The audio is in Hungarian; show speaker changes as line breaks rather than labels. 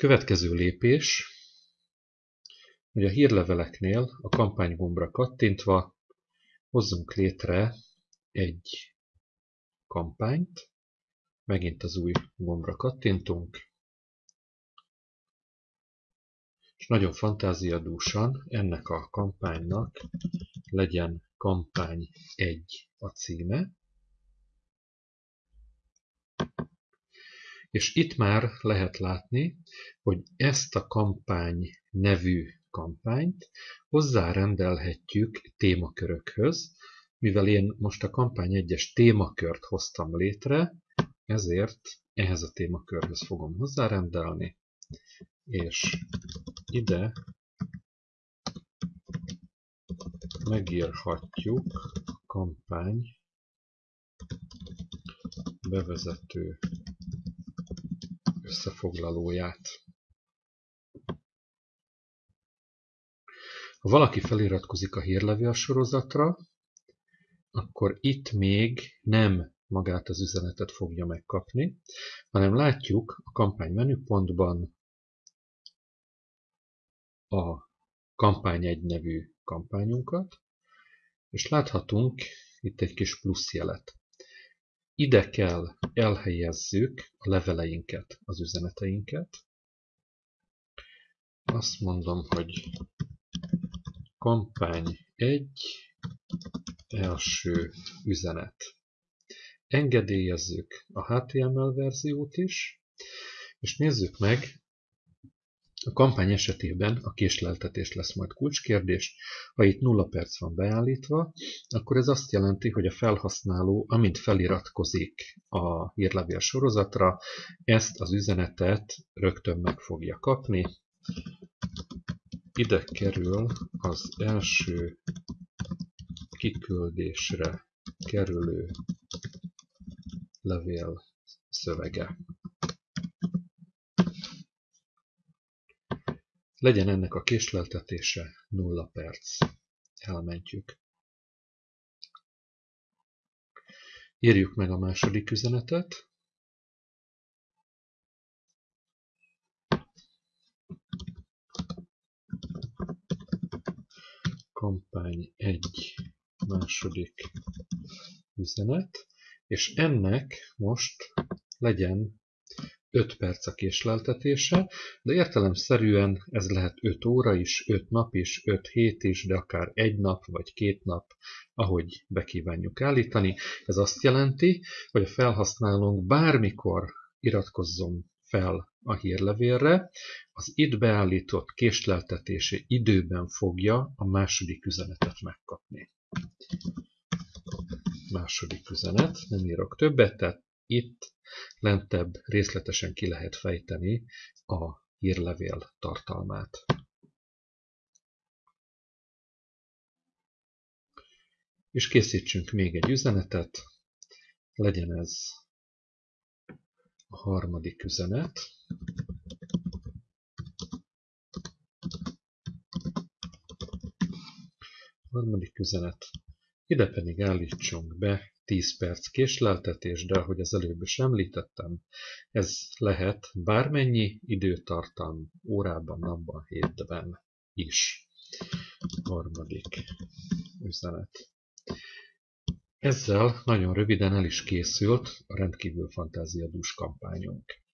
Következő lépés, hogy a hírleveleknél a kampánygombra kattintva hozzunk létre egy kampányt, megint az új gombra kattintunk, és nagyon fantáziadúsan ennek a kampánynak legyen kampány 1 a címe, És itt már lehet látni, hogy ezt a kampány nevű kampányt hozzárendelhetjük témakörökhöz, mivel én most a kampány egyes témakört hoztam létre, ezért ehhez a témakörhöz fogom hozzárendelni, és ide megírhatjuk kampány bevezető összefoglalóját. Ha valaki feliratkozik a hírlevél sorozatra, akkor itt még nem magát az üzenetet fogja megkapni, hanem látjuk a kampány menüpontban a kampány egy nevű kampányunkat, és láthatunk itt egy kis plusz jelet. Ide kell elhelyezzük a leveleinket, az üzeneteinket. Azt mondom, hogy kampány 1, első üzenet. Engedélyezzük a HTML verziót is, és nézzük meg a kampány esetében a késleltetés lesz majd kulcskérdés. Ha itt 0 perc van beállítva, akkor ez azt jelenti, hogy a felhasználó, amint feliratkozik a hírlevél sorozatra, ezt az üzenetet rögtön meg fogja kapni. Ide kerül az első kiküldésre kerülő levél szövege. Legyen ennek a késleltetése nulla perc. Elmentjük. Írjuk meg a második üzenetet. Kampány egy második üzenet, és ennek most legyen 5 perc a késleltetése, de értelemszerűen ez lehet 5 óra is, 5 nap is, 5 hét is, de akár egy nap vagy két nap, ahogy bekívánjuk állítani. Ez azt jelenti, hogy a felhasználónk bármikor iratkozzon fel a hírlevélre, az itt beállított késleltetési időben fogja a második üzenetet megkapni. Második üzenet, nem írok többet, tehát itt lentebb részletesen ki lehet fejteni a hírlevél tartalmát. És készítsünk még egy üzenetet, legyen ez a harmadik üzenet. A harmadik üzenet. Ide pedig állítsunk be 10 perc késleltetés, de ahogy az előbb is említettem, ez lehet bármennyi időtartam órában, napban, hétben is. Harmadik üzenet. Ezzel nagyon röviden el is készült a rendkívül fantáziadús kampányunk.